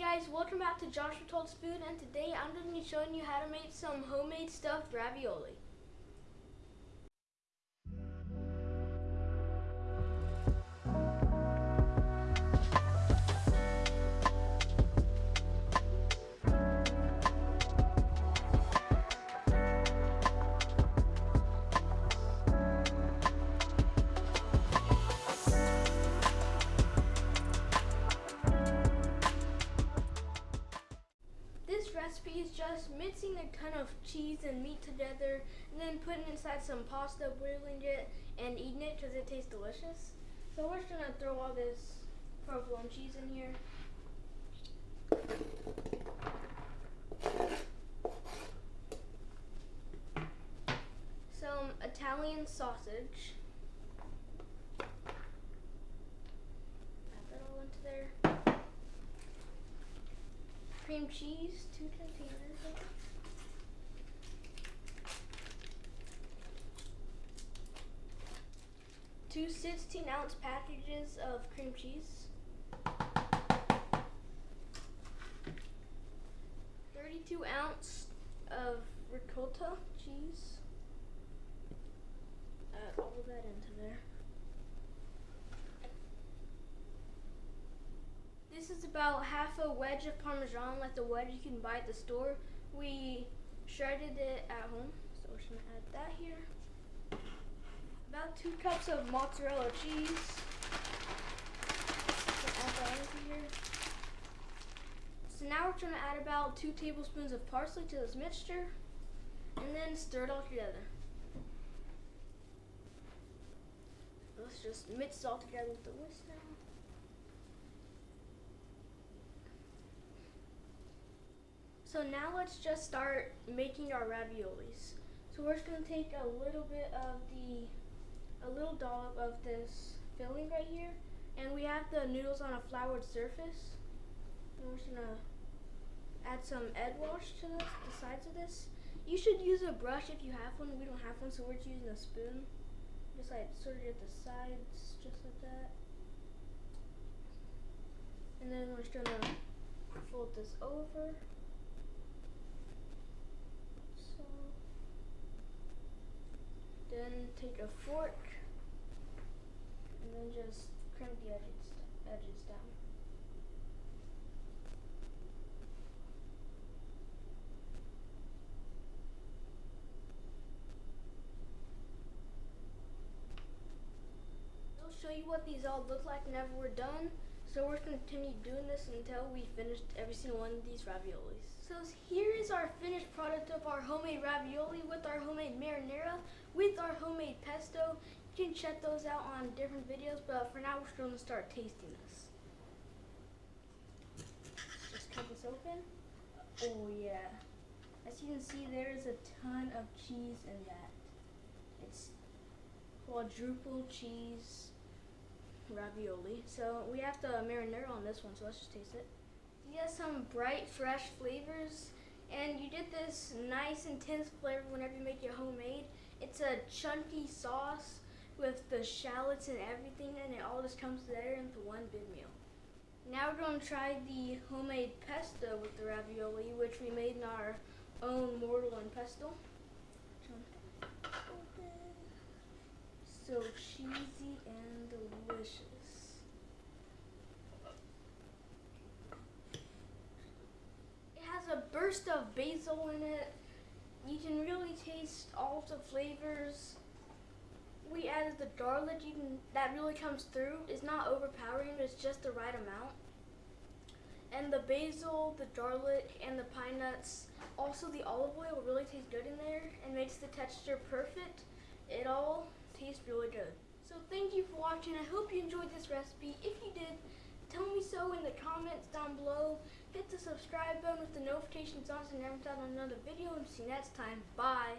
guys, welcome back to Joshua Told Spoon and today I'm going to be showing you how to make some homemade stuffed ravioli. Just mixing a ton of cheese and meat together and then putting inside some pasta, boiling it, and eating it because it tastes delicious. So we're just going to throw all this provolone cheese in here. Some Italian sausage. Add that all into there cream cheese, two containers Two 16 ounce packages of cream cheese. 32 ounce of ricotta cheese. Add all of that into there. This is about half a wedge of Parmesan, like the wedge you can buy at the store. We shredded it at home, so we're just gonna add that here. About two cups of mozzarella cheese. So now we're gonna add about two tablespoons of parsley to this mixture, and then stir it all together. Let's just mix it all together with the whisk now. So now let's just start making our raviolis. So we're just gonna take a little bit of the, a little dollop of this filling right here. And we have the noodles on a floured surface. And we're just gonna add some egg wash to this, the sides of this. You should use a brush if you have one. We don't have one, so we're just using a spoon. Just like sort of at the sides, just like that. And then we're just gonna fold this over. Then take a fork and then just crimp the edges, edges down. I'll show you what these all look like whenever we're done. So we're going to continue doing this until we finished every single one of these raviolis. So here is our finished product of our homemade ravioli with our homemade marinara, with our homemade pesto. You can check those out on different videos, but for now we're going to start tasting this. Just cut this open. Oh yeah. As you can see, there is a ton of cheese in that. It's quadruple cheese ravioli. So we have the marinara on this one, so let's just taste it. You get some bright, fresh flavors, and you get this nice, intense flavor whenever you make it homemade. It's a chunky sauce with the shallots and everything, and it all just comes together into one big meal. Now we're going to try the homemade pesto with the ravioli, which we made in our own mortar and pestle. so cheesy and delicious. It has a burst of basil in it. You can really taste all the flavors. We added the garlic, can, that really comes through. It's not overpowering, it's just the right amount. And the basil, the garlic, and the pine nuts, also the olive oil really tastes good in there and makes the texture perfect. It all tastes really good. So thank you for watching. I hope you enjoyed this recipe. If you did, Tell me so in the comments down below. Hit the subscribe button with the notifications on so you never miss out on another video. And see you next time. Bye.